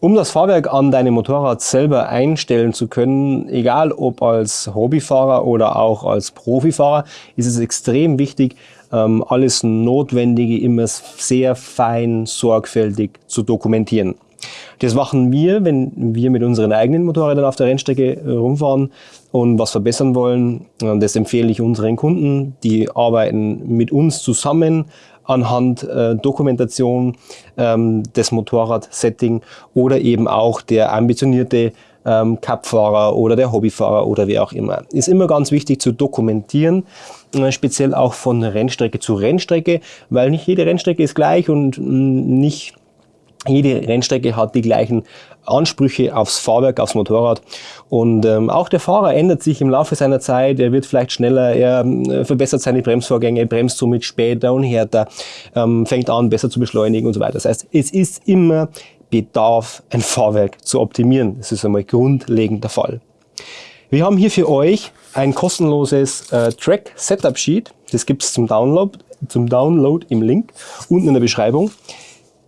Um das Fahrwerk an deinem Motorrad selber einstellen zu können, egal ob als Hobbyfahrer oder auch als Profifahrer, ist es extrem wichtig, ähm, alles Notwendige immer sehr fein, sorgfältig zu dokumentieren. Das machen wir, wenn wir mit unseren eigenen Motorrädern auf der Rennstrecke äh, rumfahren und was verbessern wollen. Das empfehle ich unseren Kunden. Die arbeiten mit uns zusammen anhand äh, Dokumentation ähm, des Motorrad-Setting oder eben auch der ambitionierte ähm, Cup-Fahrer oder der Hobbyfahrer oder wer auch immer. Ist immer ganz wichtig zu dokumentieren, äh, speziell auch von Rennstrecke zu Rennstrecke, weil nicht jede Rennstrecke ist gleich und mh, mm, nicht jede Rennstrecke hat die gleichen Ansprüche aufs Fahrwerk, aufs Motorrad. Und ähm, auch der Fahrer ändert sich im Laufe seiner Zeit. Er wird vielleicht schneller, er äh, verbessert seine Bremsvorgänge, bremst somit später und härter, ähm, fängt an, besser zu beschleunigen und so weiter. Das heißt, es ist immer Bedarf, ein Fahrwerk zu optimieren. Das ist einmal grundlegend der Fall. Wir haben hier für euch ein kostenloses äh, Track Setup Sheet. Das gibt es zum Download, zum Download im Link unten in der Beschreibung.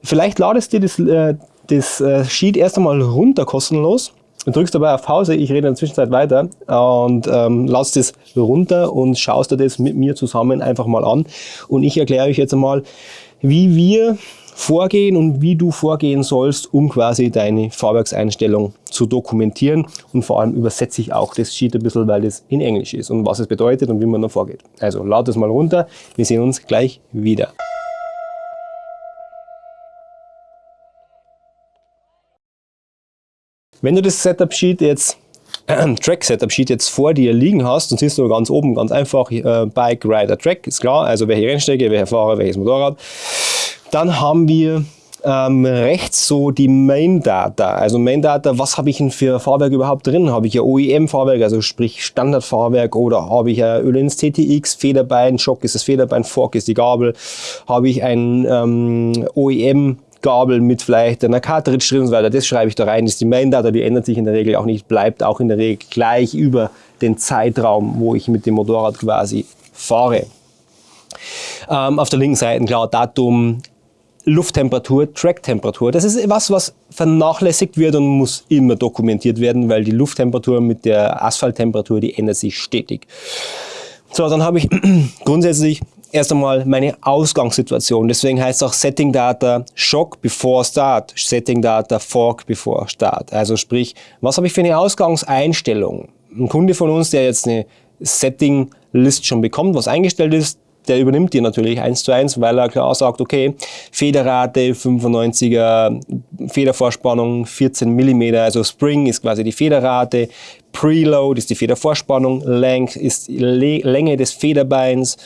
Vielleicht ladest dir das, äh, das äh, Sheet erst einmal runter kostenlos und drückst dabei auf Pause, ich rede in der Zwischenzeit weiter und ähm, lass das runter und schaust dir das mit mir zusammen einfach mal an. Und ich erkläre euch jetzt einmal, wie wir vorgehen und wie du vorgehen sollst, um quasi deine Fahrwerkseinstellung zu dokumentieren. Und vor allem übersetze ich auch das Sheet ein bisschen, weil das in Englisch ist und was es bedeutet und wie man dann vorgeht. Also lad es mal runter, wir sehen uns gleich wieder. Wenn du das Setup Sheet jetzt äh, Track Setup Sheet jetzt vor dir liegen hast, dann siehst du ganz oben ganz einfach äh, Bike, Rider, Track, ist klar, also welche Rennstrecke, welcher Fahrer, welches Motorrad. Dann haben wir ähm, rechts so die Main Data. Also Main Data, was habe ich denn für Fahrwerk überhaupt drin? Habe ich ein OEM-Fahrwerk, also sprich Standardfahrwerk oder habe ich ein Ölenz TTX, Federbein, Schock ist das Federbein, Fork ist die Gabel. Habe ich ein ähm, OEM Gabel mit vielleicht einer Cartridge drin und so weiter. Das schreibe ich da rein. Das ist die Main Data, die ändert sich in der Regel auch nicht, bleibt auch in der Regel gleich über den Zeitraum, wo ich mit dem Motorrad quasi fahre. Ähm, auf der linken Seite klar Datum, Lufttemperatur, Tracktemperatur. Das ist was, was vernachlässigt wird und muss immer dokumentiert werden, weil die Lufttemperatur mit der Asphalttemperatur, die ändert sich stetig. So, dann habe ich grundsätzlich erst einmal meine Ausgangssituation. Deswegen heißt es auch Setting Data Shock before Start, Setting Data Fork before Start. Also sprich, was habe ich für eine Ausgangseinstellung? Ein Kunde von uns, der jetzt eine Setting List schon bekommt, was eingestellt ist, der übernimmt die natürlich eins zu eins, weil er klar sagt, okay, Federrate 95er, Federvorspannung 14 mm, also Spring ist quasi die Federrate, Preload ist die Federvorspannung, Length ist die Länge des Federbeins,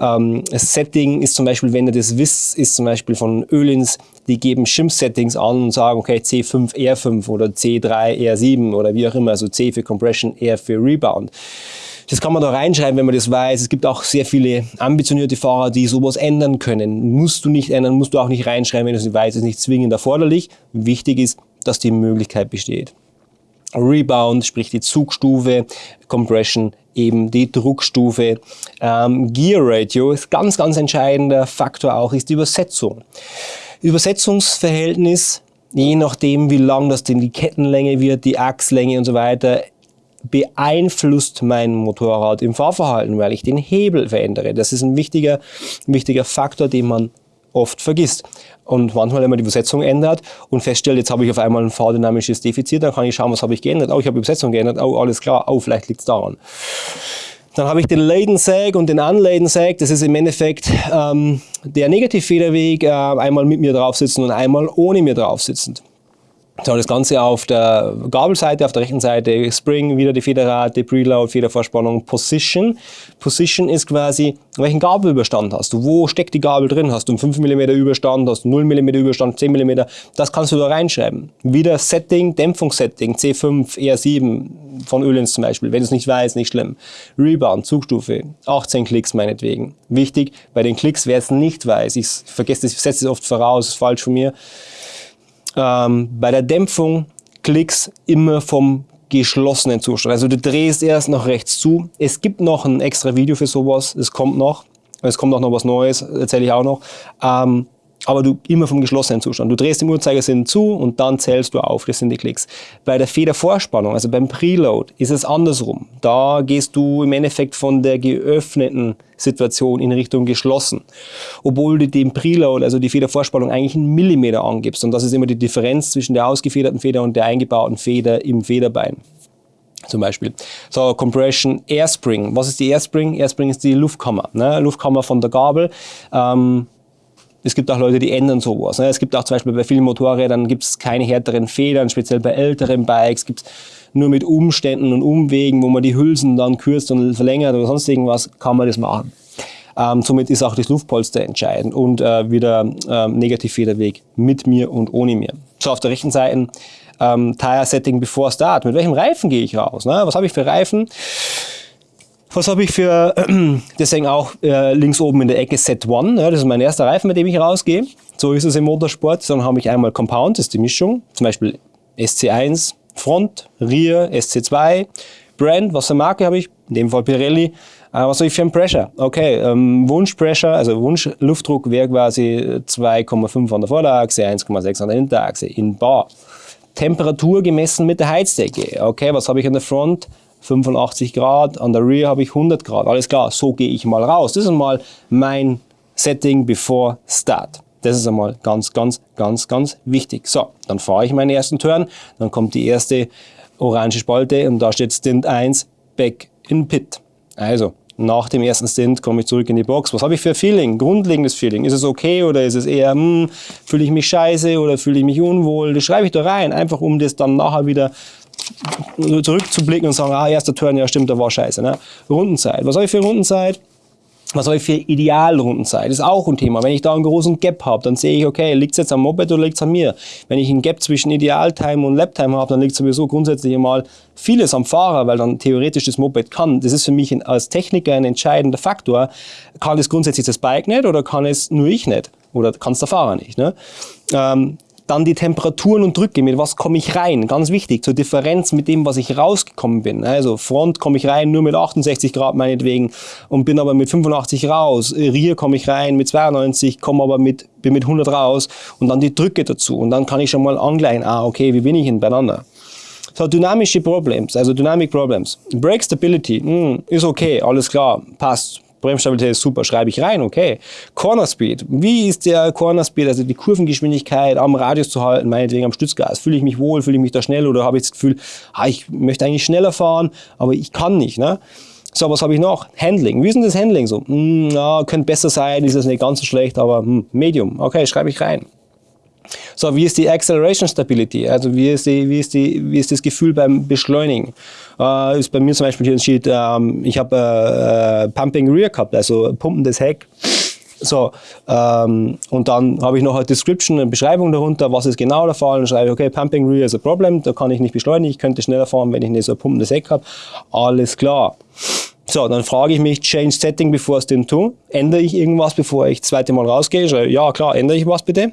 ähm, Setting ist zum Beispiel, wenn ihr das wisst, ist zum Beispiel von Ölins, die geben Shim-Settings an und sagen, okay, C5 R5 oder C3 R7 oder wie auch immer, also C für Compression, R für Rebound. Das kann man da reinschreiben, wenn man das weiß. Es gibt auch sehr viele ambitionierte Fahrer, die sowas ändern können. Musst du nicht ändern, musst du auch nicht reinschreiben, wenn du es nicht weißt, ist nicht zwingend erforderlich. Wichtig ist, dass die Möglichkeit besteht. Rebound, sprich die Zugstufe, Compression, eben die Druckstufe. Ähm, Gear Ratio ist ganz, ganz entscheidender Faktor auch, ist die Übersetzung. Übersetzungsverhältnis, je nachdem wie lang das denn die Kettenlänge wird, die Achslänge und so weiter, beeinflusst mein Motorrad im Fahrverhalten, weil ich den Hebel verändere. Das ist ein wichtiger, wichtiger Faktor, den man oft vergisst. Und manchmal, wenn man die Übersetzung ändert und feststellt, jetzt habe ich auf einmal ein fahrdynamisches Defizit, dann kann ich schauen, was habe ich geändert. Oh, ich habe die Übersetzung geändert. Oh, alles klar. Oh, vielleicht liegt es daran. Dann habe ich den Laden Sag und den Unladen Sag. Das ist im Endeffekt ähm, der Negativfederweg, äh, einmal mit mir drauf sitzen und einmal ohne mir drauf sitzend. So, das Ganze auf der Gabelseite, auf der rechten Seite Spring, wieder die Federrate, Preload, Federvorspannung, Position. Position ist quasi, welchen Gabelüberstand hast du? Wo steckt die Gabel drin? Hast du einen 5 mm Überstand, hast du 0 mm Überstand, 10 mm? Das kannst du da reinschreiben. Wieder Setting, Dämpfungssetting, C5, R7 von Ölens zum Beispiel. Wenn du es nicht weißt, nicht schlimm. Rebound, Zugstufe, 18 Klicks meinetwegen. Wichtig, bei den Klicks, wer es nicht weiß, ich vergesse das, setze es oft voraus, ist falsch von mir ähm, bei der Dämpfung Klicks immer vom geschlossenen Zustand. Also du drehst erst nach rechts zu. Es gibt noch ein extra Video für sowas, es kommt noch. Es kommt auch noch was Neues, erzähle ich auch noch. Ähm, aber du immer vom geschlossenen Zustand. Du drehst den Uhrzeigersinn zu und dann zählst du auf, das sind die Klicks. Bei der Federvorspannung, also beim Preload, ist es andersrum. Da gehst du im Endeffekt von der geöffneten Situation in Richtung geschlossen. Obwohl du den Preload, also die Federvorspannung, eigentlich einen Millimeter angibst. Und das ist immer die Differenz zwischen der ausgefederten Feder und der eingebauten Feder im Federbein zum Beispiel. So, Compression, Airspring. Was ist die Airspring? Airspring ist die Luftkammer. Ne? Luftkammer von der Gabel. Ähm, es gibt auch Leute, die ändern sowas. Ne? Es gibt auch zum Beispiel bei vielen Motorrädern gibt es keine härteren Federn, speziell bei älteren Bikes gibt es nur mit Umständen und Umwegen, wo man die Hülsen dann kürzt und verlängert oder sonst irgendwas, kann man das machen. Ähm, somit ist auch das Luftpolster entscheidend und äh, wieder ähm, Negativfederweg mit mir und ohne mir. So, auf der rechten Seite ähm, Tire Setting before Start. Mit welchem Reifen gehe ich raus? Ne? Was habe ich für Reifen? Was habe ich für, deswegen auch äh, links oben in der Ecke Set One, ja, das ist mein erster Reifen, mit dem ich rausgehe. So ist es im Motorsport. Dann habe ich einmal Compound, das ist die Mischung, zum Beispiel SC1 Front, Rear, SC2, Brand, was für Marke habe ich? In dem Fall Pirelli. Äh, was habe ich für ein Pressure? Okay, ähm, Wunschpressure, also Wunschluftdruck wäre quasi 2,5 an der Vorderachse, 1,6 an der Hinterachse in Bar. Temperatur gemessen mit der Heizdecke. Okay, was habe ich an der Front? 85 Grad, an der Rear habe ich 100 Grad. Alles klar, so gehe ich mal raus. Das ist mal mein Setting before Start. Das ist einmal ganz, ganz, ganz, ganz wichtig. So, dann fahre ich meinen ersten Turn, dann kommt die erste orange Spalte und da steht Stint 1, Back in Pit. Also, nach dem ersten Stint komme ich zurück in die Box. Was habe ich für Feeling? Grundlegendes Feeling. Ist es okay oder ist es eher, hm, fühle ich mich scheiße oder fühle ich mich unwohl? Das schreibe ich da rein, einfach um das dann nachher wieder zurückzublicken und sagen, ah, erster Turn, ja stimmt, da war scheiße. Ne? Rundenzeit. Was habe ich für Rundenzeit? Was habe ich für Idealrundenzeit? Ist auch ein Thema. Wenn ich da einen großen Gap habe, dann sehe ich, okay, liegt es jetzt am Moped oder liegt es an mir? Wenn ich einen Gap zwischen Idealtime und Laptime habe, dann liegt sowieso grundsätzlich einmal vieles am Fahrer, weil dann theoretisch das Moped kann. Das ist für mich als Techniker ein entscheidender Faktor. Kann es grundsätzlich das Bike nicht oder kann es nur ich nicht? Oder kann es der Fahrer nicht? Ne? Ähm, dann die Temperaturen und Drücke, mit was komme ich rein? Ganz wichtig, zur Differenz mit dem, was ich rausgekommen bin. Also Front komme ich rein nur mit 68 Grad meinetwegen und bin aber mit 85 raus. Rear komme ich rein mit 92, komme aber mit, bin mit 100 raus und dann die Drücke dazu. Und dann kann ich schon mal angleichen, ah okay, wie bin ich denn beieinander? So, dynamische Problems, also Dynamic Problems. Brake Stability, mh, hm, ist okay, alles klar, passt Bremsstabilität ist super, schreibe ich rein, okay. Corner Speed, wie ist der Corner Speed, also die Kurvengeschwindigkeit am Radius zu halten, meinetwegen am Stützgas. Fühle ich mich wohl, fühle ich mich da schnell oder habe ich das Gefühl, ah, ich möchte eigentlich schneller fahren, aber ich kann nicht. Ne? So, was habe ich noch? Handling. Wie ist denn das Handling so? Hm, ja, könnte besser sein, ist das nicht ganz so schlecht, aber hm, Medium. Okay, schreibe ich rein. So, wie ist die Acceleration Stability? Also wie ist, die, wie ist, die, wie ist das Gefühl beim Beschleunigen? Äh, ist bei mir zum Beispiel hier steht, ähm, ich habe äh, äh, Pumping Rear gehabt, also pumpendes Heck. So, ähm, und dann habe ich noch eine Description, eine Beschreibung darunter, was ist genau der Fall. Dann schreibe ich, okay, Pumping Rear is a problem, da kann ich nicht beschleunigen, ich könnte schneller fahren, wenn ich nicht so ein pumpendes Heck habe. Alles klar. So, dann frage ich mich, Change Setting before Stint 2. Ändere ich irgendwas, bevor ich das zweite Mal rausgehe? Schreibe, ja, klar, ändere ich was bitte.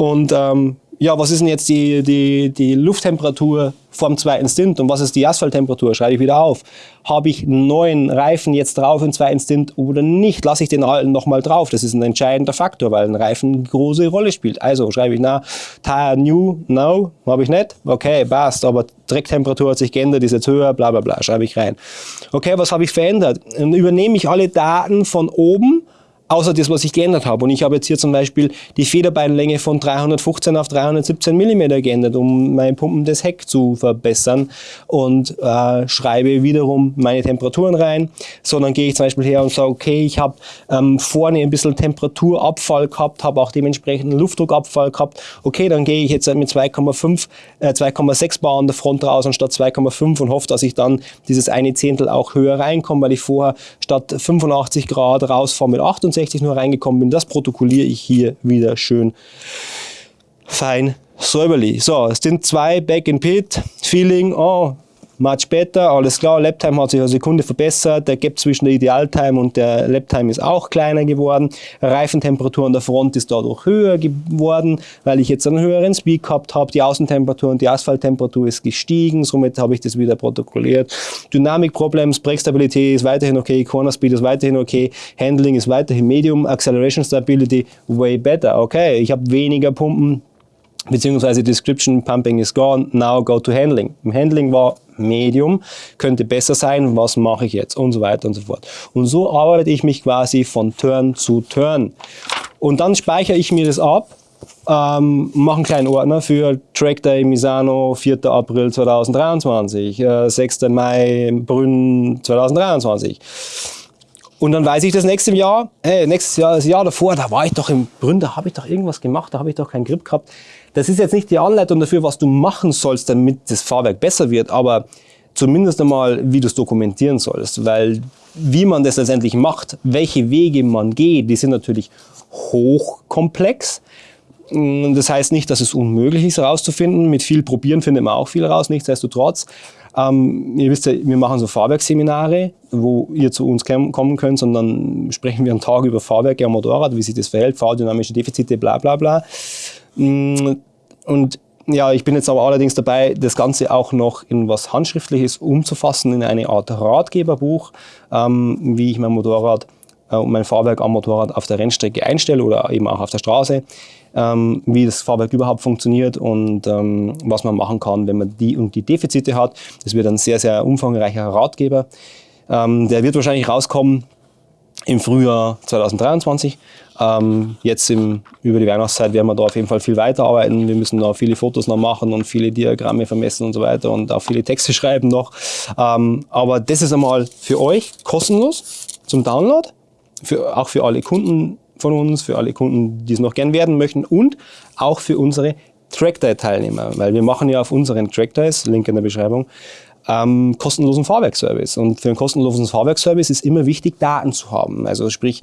Und ähm, ja, was ist denn jetzt die, die, die Lufttemperatur vom zweiten Stint und was ist die Asphalttemperatur? Schreibe ich wieder auf. Habe ich neuen Reifen jetzt drauf im zweiten Stint oder nicht? Lasse ich den alten nochmal drauf? Das ist ein entscheidender Faktor, weil ein Reifen eine große Rolle spielt. Also schreibe ich, na, Tire New, no, habe ich nicht. Okay, passt, aber Drecktemperatur hat sich geändert, ist jetzt höher, bla bla bla, schreibe ich rein. Okay, was habe ich verändert? Dann übernehme ich alle Daten von oben außer das, was ich geändert habe. Und ich habe jetzt hier zum Beispiel die Federbeinlänge von 315 auf 317 mm geändert, um mein pumpendes Heck zu verbessern und äh, schreibe wiederum meine Temperaturen rein. So, dann gehe ich zum Beispiel her und sage, okay, ich habe ähm, vorne ein bisschen Temperaturabfall gehabt, habe auch dementsprechend Luftdruckabfall gehabt. Okay, dann gehe ich jetzt mit 2,5, äh, 2,6 Bar an der Front raus anstatt 2,5 und hoffe, dass ich dann dieses eine Zehntel auch höher reinkomme, weil ich vorher statt 85 Grad rausfahre mit 68 65 nur reingekommen bin. Das protokolliere ich hier wieder schön fein säuberlich. So, es sind zwei Back in Pit, Feeling, oh, much better, alles klar, Laptime hat sich eine Sekunde verbessert, der Gap zwischen der Idealtime und der Laptime ist auch kleiner geworden, Reifentemperatur an der Front ist dadurch höher geworden, weil ich jetzt einen höheren Speed gehabt habe, die Außentemperatur und die Asphalttemperatur ist gestiegen, somit habe ich das wieder protokolliert. Dynamic Problems, Breakstabilität ist weiterhin okay, Corner Speed ist weiterhin okay, Handling ist weiterhin Medium, Acceleration Stability way better, okay, ich habe weniger Pumpen, beziehungsweise Description Pumping is gone, now go to Handling. Im Handling war Medium, könnte besser sein, was mache ich jetzt und so weiter und so fort. Und so arbeite ich mich quasi von Turn zu Turn. Und dann speichere ich mir das ab, ähm, mache einen kleinen Ordner für Track Day Misano 4. April 2023, äh, 6. Mai Brünn 2023. Und dann weiß ich das nächste Jahr, hey, nächstes Jahr, das Jahr davor, da war ich doch im Brünn, da habe ich doch irgendwas gemacht, da habe ich doch keinen Grip gehabt. Das ist jetzt nicht die Anleitung dafür, was du machen sollst, damit das Fahrwerk besser wird, aber zumindest einmal, wie du es dokumentieren sollst, weil wie man das letztendlich macht, welche Wege man geht, die sind natürlich hochkomplex. Das heißt nicht, dass es unmöglich ist herauszufinden. Mit viel Probieren findet man auch viel raus. Nichtsdestotrotz ähm, ihr wisst ja, wir machen so Fahrwerksseminare, wo ihr zu uns kommen könnt, sondern sprechen wir einen Tag über Fahrwerke am Motorrad, wie sich das verhält, fahrdynamische Defizite, bla bla bla. Mm, und ja, ich bin jetzt aber allerdings dabei, das Ganze auch noch in was Handschriftliches umzufassen, in eine Art Ratgeberbuch, ähm, wie ich mein Motorrad äh, mein Fahrwerk am Motorrad auf der Rennstrecke einstelle oder eben auch auf der Straße ähm, wie das Fahrwerk überhaupt funktioniert und ähm, was man machen kann, wenn man die und die Defizite hat. Das wird ein sehr, sehr umfangreicher Ratgeber. Ähm, der wird wahrscheinlich rauskommen im Frühjahr 2023. Ähm, jetzt im, über die Weihnachtszeit werden wir da auf jeden Fall viel weiterarbeiten. Wir müssen da viele Fotos noch machen und viele Diagramme vermessen und so weiter und auch viele Texte schreiben noch. Ähm, aber das ist einmal für euch kostenlos zum Download, für, auch für alle Kunden von uns, für alle Kunden, die es noch gern werden möchten und auch für unsere Trackday-Teilnehmer, weil wir machen ja auf unseren Trackdays, Link in der Beschreibung, ähm, kostenlosen Fahrwerkservice. Und für einen kostenlosen Fahrwerkservice ist immer wichtig, Daten zu haben. Also sprich,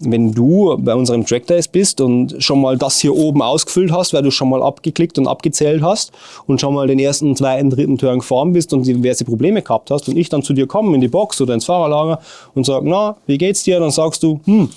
wenn du bei unserem Trackdays bist und schon mal das hier oben ausgefüllt hast, weil du schon mal abgeklickt und abgezählt hast und schon mal den ersten, zweiten, dritten Turn gefahren bist und diverse Probleme gehabt hast und ich dann zu dir komme in die Box oder ins Fahrerlager und sage, na, wie geht's dir? Dann sagst du, hm,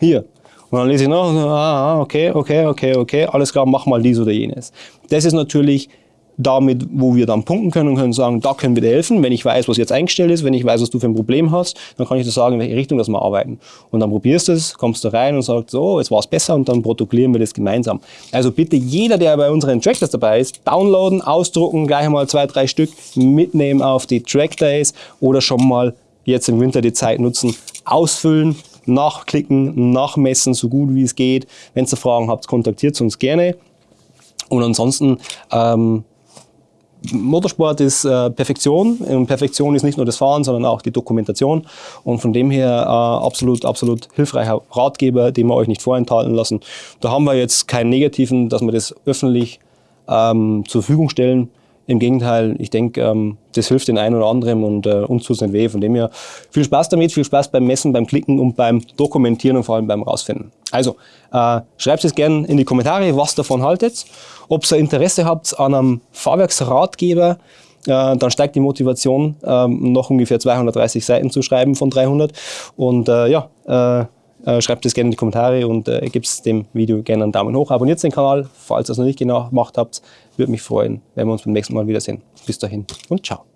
hier. Und dann lese ich noch, ah, okay, okay, okay, okay, alles klar, mach mal dies oder jenes. Das ist natürlich damit, wo wir dann punkten können und können sagen, da können wir dir helfen. Wenn ich weiß, was jetzt eingestellt ist, wenn ich weiß, was du für ein Problem hast, dann kann ich dir sagen, in welche Richtung das wir arbeiten. Und dann probierst du es, kommst du rein und sagst, so, jetzt war es besser und dann protokollieren wir das gemeinsam. Also bitte jeder, der bei unseren Trackdays dabei ist, downloaden, ausdrucken, gleich einmal zwei, drei Stück mitnehmen auf die Trackdays oder schon mal jetzt im Winter die Zeit nutzen, ausfüllen, nachklicken, nachmessen, so gut wie es geht. Wenn ihr Fragen habt, kontaktiert uns gerne. Und ansonsten ähm, Motorsport ist äh, Perfektion. Und Perfektion ist nicht nur das Fahren, sondern auch die Dokumentation. Und von dem her äh, absolut, absolut hilfreicher Ratgeber, den wir euch nicht vorenthalten lassen. Da haben wir jetzt keinen negativen, dass wir das öffentlich ähm, zur Verfügung stellen. Im Gegenteil, ich denke, ähm, das hilft den einen oder anderen und äh, uns tut es nicht weh. Von dem her viel Spaß damit, viel Spaß beim Messen, beim Klicken und beim Dokumentieren und vor allem beim Rausfinden. Also, äh, schreibt es gerne in die Kommentare, was davon haltet. Ob ihr Interesse habt an einem Fahrwerksratgeber, äh, dann steigt die Motivation, äh, noch ungefähr 230 Seiten zu schreiben von 300. Und ja, äh, schreibt es gerne in die Kommentare und äh, gebt dem Video gerne einen Daumen hoch. Abonniert den Kanal, falls ihr es noch nicht genau gemacht habt. Würde mich freuen, wenn wir uns beim nächsten Mal wiedersehen. Bis dahin und ciao.